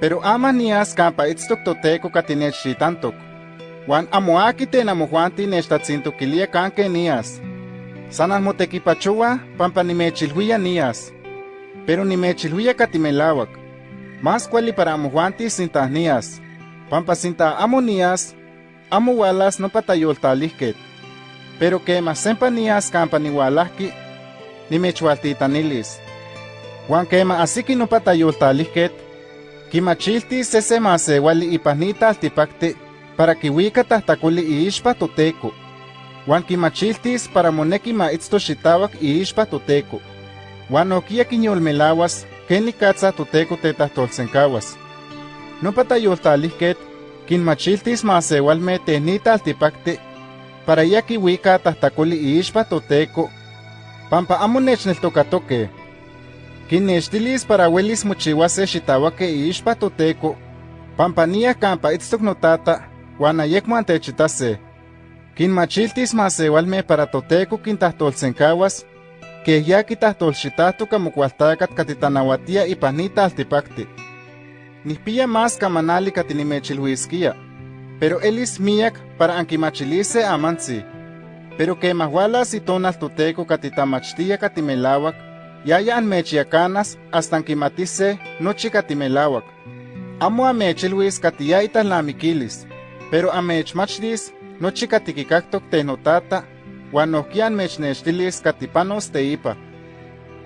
Pero ama nias campa itztok toteco katinechtitantok. Juan amoaki ten amojuanti nechtatzintoquilia canque nias. Sanas motequipachua pampa nimechilhuia nias. Pero nimechilhuia katimelawak. Más cuali para amojuanti sintas nias. Pampa sinta amo nias, amo walas no patayoltalihket. Pero que más sempa nias campa niwalahki, nimechualtitanilis. Juan quema asiki no patayoltalihket, kimachilti sese masewali ipanita altipakti para kiwika tahtakuli iixpa toteco. Juan kimachiltis para moneki ma itzto xitawak iixpa toteco. Juan okia kinyolmelawas ken nikatza toteco tetahtolsenkawas. No patayoltalihket, kinmachiltis masewalme tenita altipakti para ya kiwika tahtakuli iixpa toteco, pampa amo nechneltokatoke. Kinnextilis para welis mochiwase xitawake iixpa toteco, pampa nia kampa itztok notata, wan ayekmo antechitase. Kinmachiltis masewalme para toteco kintahtolsenkawas, que ya kitahtolxitahtoka mokualtakat katitanawatia ipanita altipakti. Nihpia más kamanali katinimechilhuiskia, pero elis miak para ankimachilise amantzi. Pero que mahualas y tonal toteco katitamachtia katimelawak, yaya anmechiacanas hasta ankimatise nochi katimelawak. Amo amechilhuis katiyaita lamikilis, pero amechmachtis nochi katikikaktok tenotata, wan nohkia anmechnextilis katipanos teipa.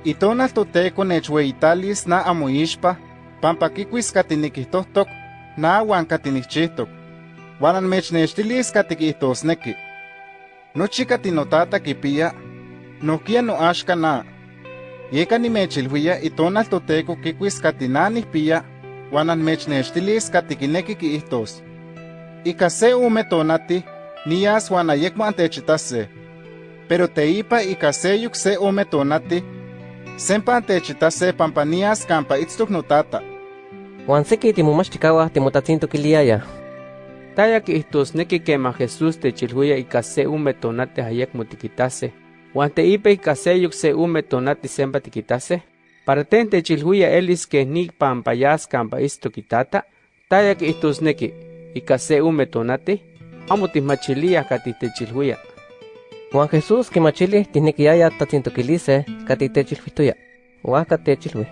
Itonal toteco nechweitalis na amoixpa, pampa kikuis katinikihtohtok, na wan katinichihtok. Wan anmechnextilis katikihtosneki. Nochi katinotata kipia, nohkia noaxka na. Yeka nimechilhuia itonal toteco kikuis katinanihpia, wan anmechnextilis katikineki kiihtos. Ika se ume tonati, nias wan ayekmo antechitase. Pero teipa ika seyuk se ume tonati, sempa antechitase pampa nias kampa itztok notata. Juan seki timomachtikawah timotatzintokiliaya. Taya kihtosneki kema Jesús techilhuia ika se ume tonati ayekmo tikitase. Juan teipa ika seyuk se ume tonati sempa tikitase. Para ten techilhuia elis que ni pampayas kampa istokitata. Taya kihtosneki ika se ume tonati, amo tismachilia kati techilhuia. Juan Jesús kimachili tihnekiaya tatzintokilise katitechilhuituya. Huaca techilhui.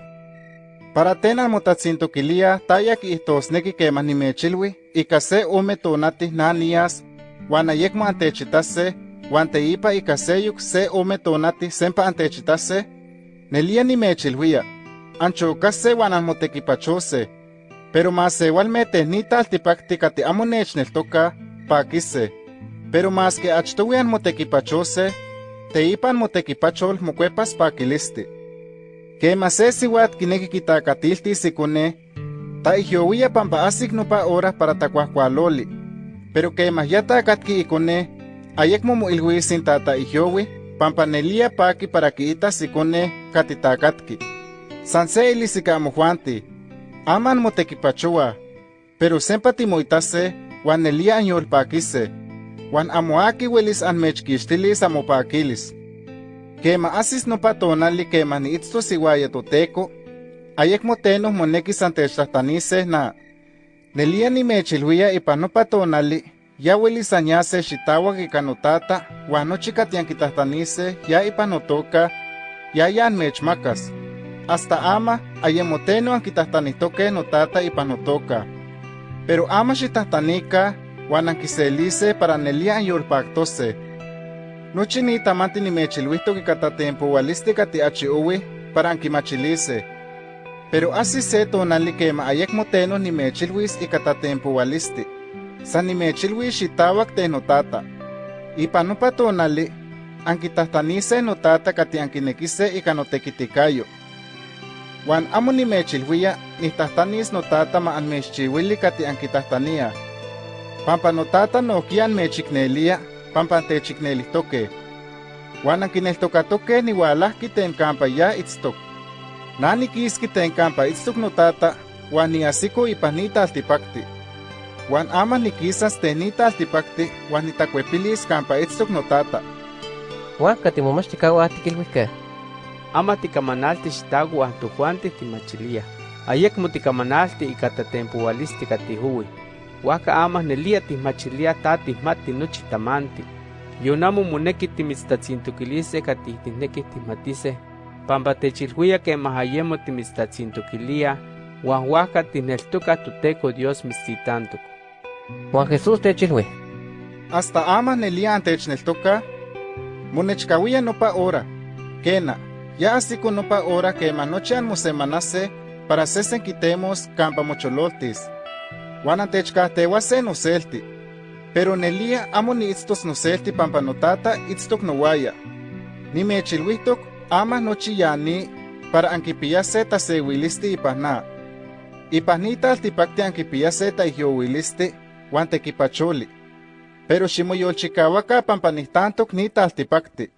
Para ten almotatzintoquilia taya kihtosneki kemah nimechilhui ika se ume tonati na nias, wan ayekmo antechitase, wan teipa ika seyuk se ume tonati sempa antechitase, nelia nimechilhuia, anchokase wan anmotekipachose, pero masewalme tehnita altipakti kati amo pakise. Pero mas que achtowi anmotekipachose, teipa anmotekipachol mokuepas pakilisti. Kema se siwat kineki kitakatiltis ikone, ta ihyowia pampa asik nopa hora para takuahkualoli. Pero kema ya takatki ikone, ayekmo moilhuisin tata ihyowi, pampa nelia paki para kiitas ikone katitakatki. San se ilisika amojuanti, aman motekipachoa, pero sempa timoitase, wan nelia anyolpakise, wan amoaki welis anmechkixtilis amopakilis. Kema asis nopa tonali kema niitztos iuaya toteco, ayekmo tenoh monekis antechtlahtanise na. Nelia nimechilhuia ipan nopa tonali, ya welis anyase xitawak ika notata, wan nochi katiankitahtanise ya ipan notoka, ya ya anmechmakas. Hasta ama ayemo teno ankitahtanihtoke notata ipan notoka. Pero ama xitahtanika, wan ankiselise para nelia anyolpaktose. Nochi ni tamanti nimechilhuihtok ika tatempoalisti kati achiowi para ankimachilise. Pero asi se tonali kema ayekmo teno nimechilhuis ika tatempoalisti. san nimechilwi xitawak te notata. Ipan anki tahtani se notata kati ankinekise ikan otekitikayo. Juan ni tahtani nihtahtanis notata ma anmexchiwili kati ankitahtania. Pampa notata nokian mechiknelia, pampa techiknelihtoke. Juan ankineltokatoke niwalahki tenkampa ya itztok. Nanikiski tenkampa itstok notata, wan ni asiko ipanita altipakti. Wan ama nikisas ten nita altipakti, wan nitakuepilis kampa itztok notata. Huaca timomachtikawah tikilhuihkeh. Ama tikamanalti xitawa tojuanti timachilia. ayek mutikamanalti ika tatempualisti katihui. Waka amah nelia tihmachilia ta tihmati nochi tamanti. Yonamo moneki timitztatzintukilise katihtineki tihmatise, pampa techilhuia que mahayemo timitztatzintukilia, huan waka tihneltuka tuteco Dios mitztitantuk. Juan Jesús techilhui. Hasta ama nelia antechneltoka, monechkawia nopa hora. Kena, ya asiko nopa hora que manochan mosemanase para sesen quitemos campa mochololtis. Juan se noselti. Pero nelia amo ni itztos noselti pampa notata itztok nowaya. Ni mechilwitok ama nochiyani para ankipiyase tasewilisti ipahna. Ipahnita altipakti ankipiyase taihiyowilisti huan tekipacholi. Pero ximoyolchikawaka pampa nihtantok ni taltipakti.